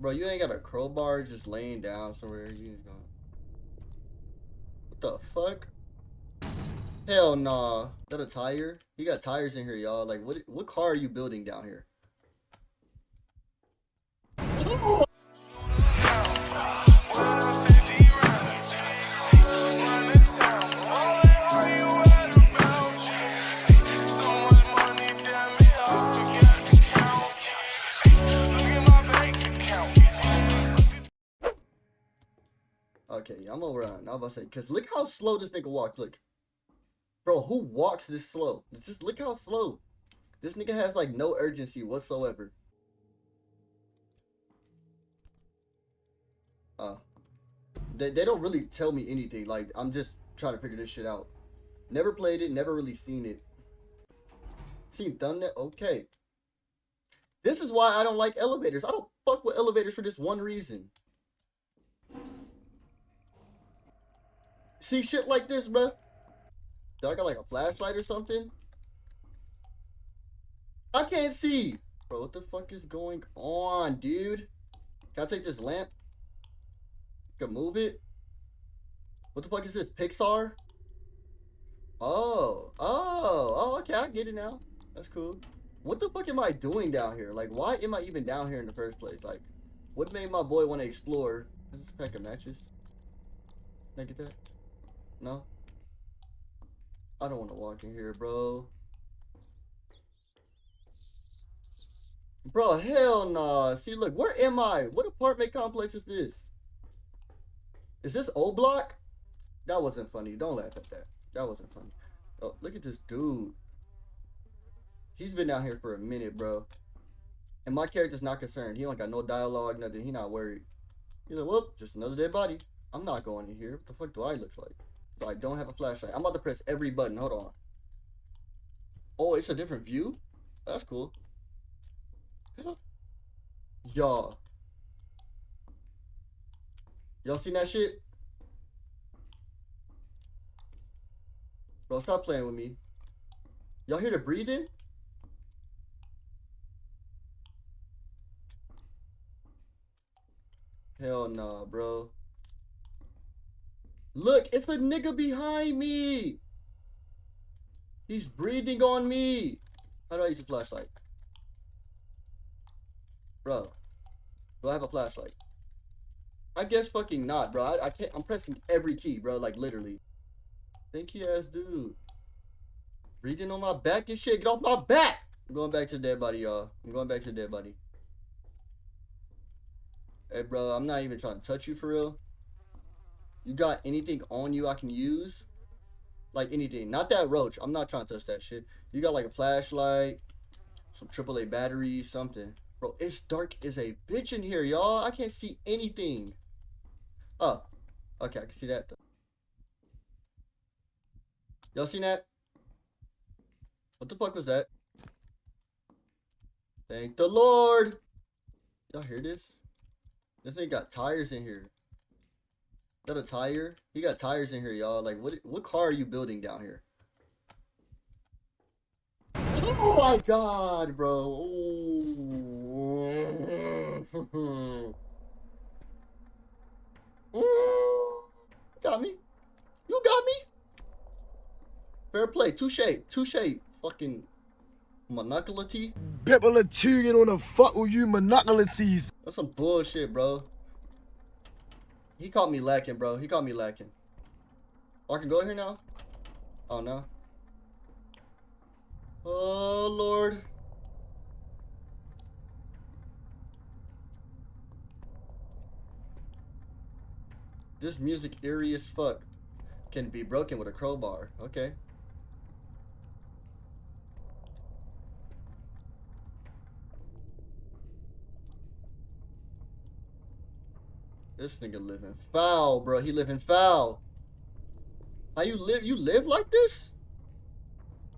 Bro, you ain't got a crowbar just laying down somewhere. You just going. What the fuck? Hell nah. Is that a tire? He got tires in here, y'all. Like, what? What car are you building down here? I'm about to say, cause look how slow this nigga walks. Look, bro, who walks this slow? Just look how slow. This nigga has like no urgency whatsoever. Uh, they they don't really tell me anything. Like I'm just trying to figure this shit out. Never played it. Never really seen it. Seen thumbnail. Okay. This is why I don't like elevators. I don't fuck with elevators for this one reason. See shit like this, bruh? Do I got like a flashlight or something? I can't see. Bro, what the fuck is going on, dude? Can I take this lamp? Can move it? What the fuck is this? Pixar? Oh, oh, oh, okay, I get it now. That's cool. What the fuck am I doing down here? Like, why am I even down here in the first place? Like, what made my boy want to explore? Is this a pack of matches? Can I get that? No? I don't want to walk in here, bro. Bro, hell nah. See, look, where am I? What apartment complex is this? Is this O Block? That wasn't funny. Don't laugh at that. That wasn't funny. Oh, look at this dude. He's been down here for a minute, bro. And my character's not concerned. He don't got no dialogue, nothing. He not worried. He's like, whoop, just another dead body. I'm not going in here. What the fuck do I look like? So I don't have a flashlight. I'm about to press every button. Hold on. Oh, it's a different view? That's cool. Y'all. Y'all seen that shit? Bro, stop playing with me. Y'all hear the breathing? Hell nah, bro. Look, it's the nigga behind me. He's breathing on me. How do I use a flashlight? Bro, do I have a flashlight? I guess fucking not, bro. I, I can't. I'm pressing every key, bro. Like literally. Thank you, ass dude. Breathing on my back and shit. Get off my back. I'm going back to the dead body, y'all. I'm going back to the dead body. Hey, bro. I'm not even trying to touch you for real. You got anything on you I can use? Like anything. Not that roach. I'm not trying to touch that shit. You got like a flashlight, some AAA batteries, something. Bro, it's dark as a bitch in here, y'all. I can't see anything. Oh. Okay, I can see that. Y'all seen that? What the fuck was that? Thank the Lord. Y'all hear this? This thing got tires in here that a tire? He got tires in here, y'all. Like, what what car are you building down here? Oh my god, bro. got me. You got me. Fair play. Touche. Touche. Fucking monoculity. People are tuning on the fuck with you monoculities. That's some bullshit, bro. He caught me lacking, bro. He caught me lacking. I can go here now? Oh, no. Oh, Lord. This music eerie as fuck. Can be broken with a crowbar. Okay. This nigga living foul, bro. He living foul. How you live? You live like this?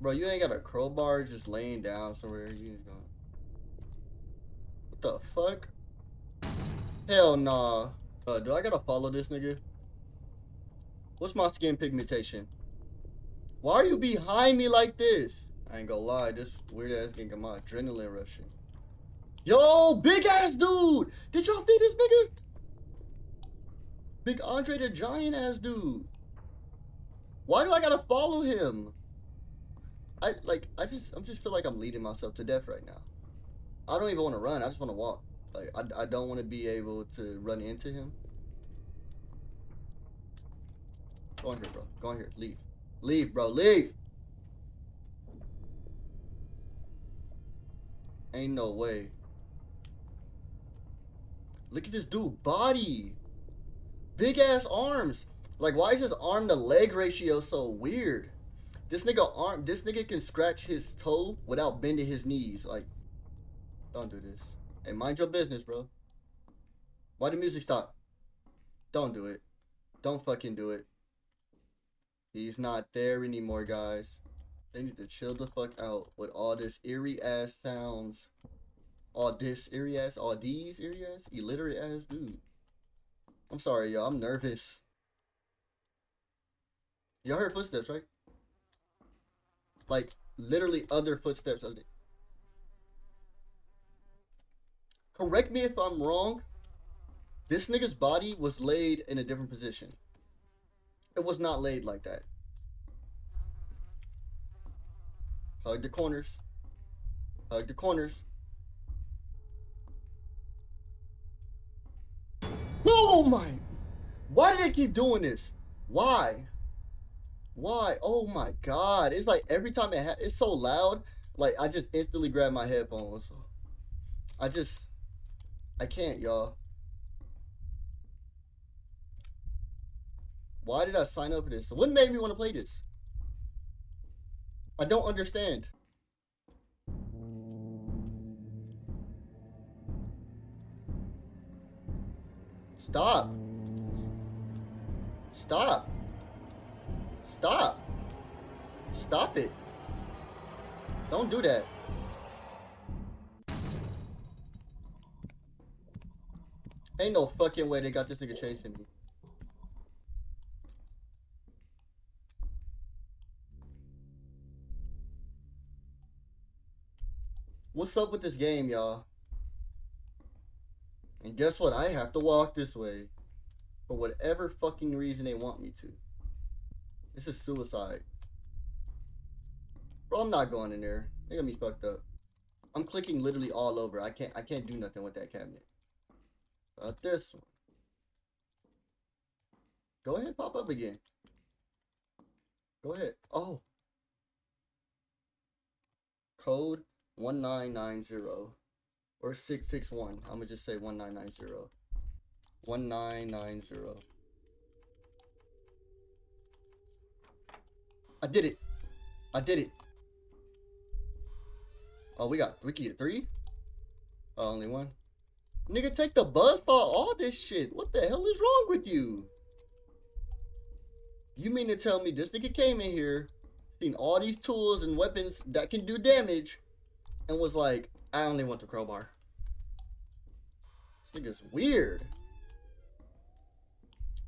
Bro, you ain't got a crowbar just laying down somewhere. You just going. What the fuck? Hell nah. Uh, do I gotta follow this nigga? What's my skin pigmentation? Why are you behind me like this? I ain't gonna lie, this weird ass getting my adrenaline rushing. Yo, big ass dude! Did y'all see this nigga? Big Andre the Giant ass dude. Why do I gotta follow him? I like I just I'm just feel like I'm leading myself to death right now. I don't even want to run. I just want to walk. Like I, I don't want to be able to run into him. Go on here, bro. Go on here. Leave. Leave, bro. Leave. Ain't no way. Look at this dude body. Big ass arms. Like why is his arm to leg ratio so weird? This nigga arm this nigga can scratch his toe without bending his knees. Like don't do this. Hey, mind your business, bro. Why the music stop? Don't do it. Don't fucking do it. He's not there anymore, guys. They need to chill the fuck out with all this eerie ass sounds. All this eerie ass, all these eerie ass, illiterate ass dude. I'm sorry, y'all. I'm nervous. Y'all heard footsteps, right? Like, literally other footsteps. Correct me if I'm wrong. This nigga's body was laid in a different position. It was not laid like that. Hug the corners. Hug the corners. Oh my! Why do they keep doing this? Why? Why? Oh my god! It's like every time it it's so loud. Like I just instantly grab my headphones. I just I can't, y'all. Why did I sign up for this? What made me want to play this? I don't understand. Stop. Stop. Stop. Stop it. Don't do that. Ain't no fucking way they got this nigga chasing me. What's up with this game, y'all? And guess what? I have to walk this way. For whatever fucking reason they want me to. This is suicide. Bro, I'm not going in there. They got me fucked up. I'm clicking literally all over. I can't I can't do nothing with that cabinet. About this one. Go ahead, pop up again. Go ahead. Oh. Code 1990 or 661. I'm gonna just say 1990. 1990. I did it. I did it. Oh, we got we get three? Oh, only one. Nigga, take the buzz for all this shit. What the hell is wrong with you? You mean to tell me this nigga came in here, seen all these tools and weapons that can do damage, and was like, I only want the crowbar. Nigga's weird.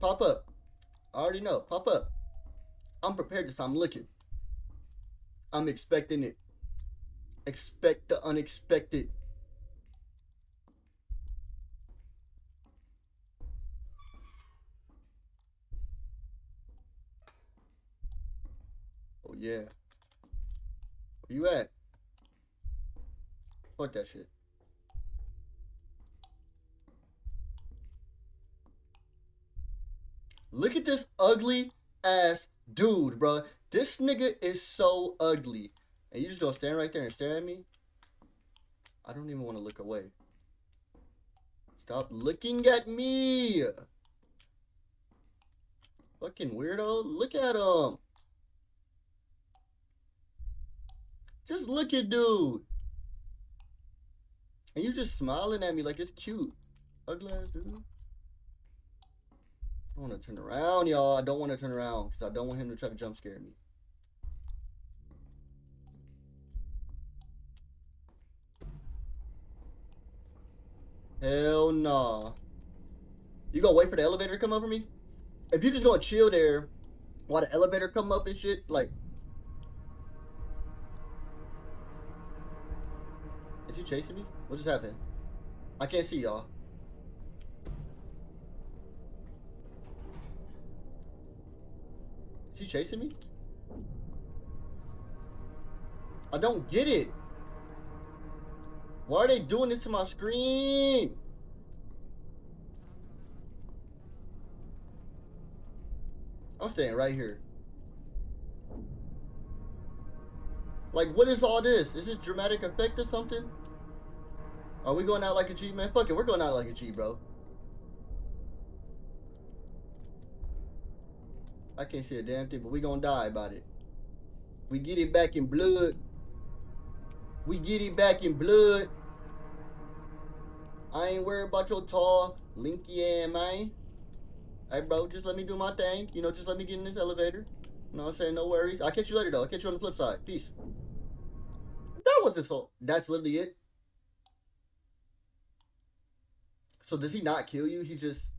Pop up. I already know. Pop up. I'm prepared this. I'm looking. I'm expecting it. Expect the unexpected. Oh yeah. Where you at? Fuck that shit. Look at this ugly ass dude, bro. This nigga is so ugly. And you just gonna stand right there and stare at me? I don't even want to look away. Stop looking at me! Fucking weirdo. Look at him. Just look at dude. And you just smiling at me like it's cute. Ugly ass dude. I don't want to turn around, y'all. I don't want to turn around because I don't want him to try to jump scare me. Hell nah. You gonna wait for the elevator to come over me? If you just gonna chill there while the elevator come up and shit, like Is he chasing me? What just happened? I can't see y'all. Is he chasing me? I don't get it. Why are they doing this to my screen? I'm staying right here. Like, what is all this? Is this dramatic effect or something? Are we going out like a G, man? Fuck it, we're going out like a G, bro. I can't see a damn thing, but we gonna die about it. We get it back in blood. We get it back in blood. I ain't worried about your tall, linky ass man. Hey, bro, just let me do my thing. You know, just let me get in this elevator. You know what I'm saying? No worries. I'll catch you later, though. I'll catch you on the flip side. Peace. That wasn't so. That's literally it. So does he not kill you? He just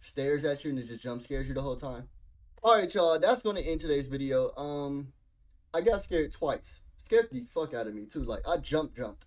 stares at you and he just jump scares you the whole time? Alright, y'all. That's going to end today's video. Um, I got scared twice. Scared the fuck out of me, too. Like, I jump jumped.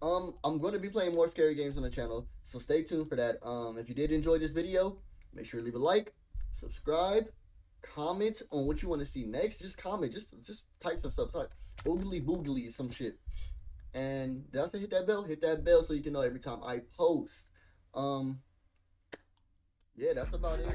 Um, I'm going to be playing more scary games on the channel, so stay tuned for that. Um, if you did enjoy this video, make sure to leave a like, subscribe, comment on what you want to see next. Just comment, just just type some stuff, type oogly boogly some shit. And that's hit that bell, hit that bell so you can know every time I post. Um, yeah, that's about it.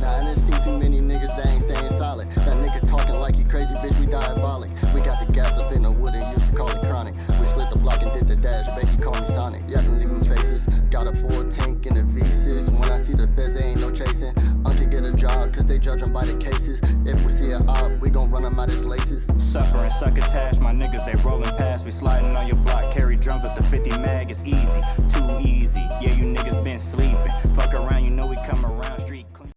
Nah, I done seen too many niggas that ain't staying solid. That nigga talking like he crazy, bitch, we diabolic. We got the gas up in the wood and used to call it chronic. We slid the block and did the dash, Becky called me Sonic. Yeah, I can leave them faces. Got a full tank in the V6. When I see the feds, they ain't no chasing. I can get a job, cause they judge judge 'em by the cases. If we see a op, we gon' run run 'em out his laces suffering succotash. My niggas, they rolling past. We sliding on your block. Carry drums with the 50 mag. It's easy, too easy. Yeah, you niggas been sleeping. Fuck around, you know we come around.